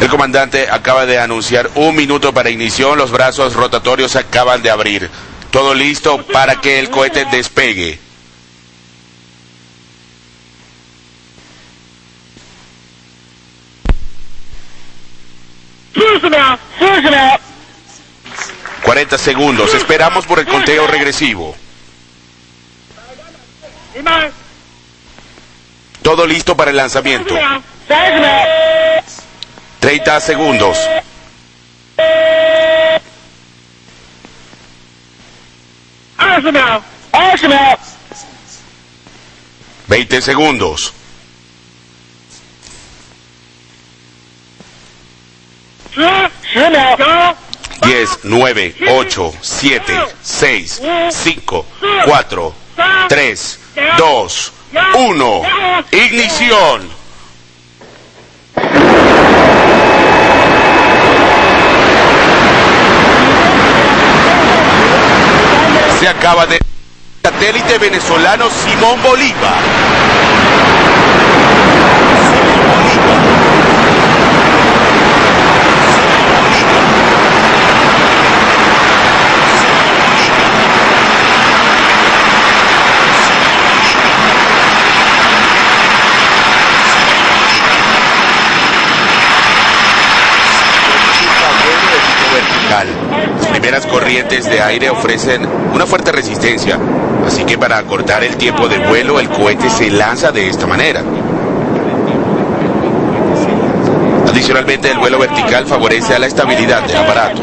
El comandante acaba de anunciar un minuto para ignición. Los brazos rotatorios acaban de abrir. Todo listo para que el cohete despegue. ...40 segundos. Esperamos por el conteo regresivo. Todo listo para el lanzamiento. 30 segundos. Veinte segundos. Diez, nueve, ocho, siete, seis, cinco, cuatro, tres, dos, uno. Ignición. Se acaba de... Satélite venezolano Simón Bolívar. Simón Bolívar. Las primeras corrientes de aire ofrecen una fuerte resistencia, así que para acortar el tiempo de vuelo el cohete se lanza de esta manera. Adicionalmente el vuelo vertical favorece a la estabilidad del aparato.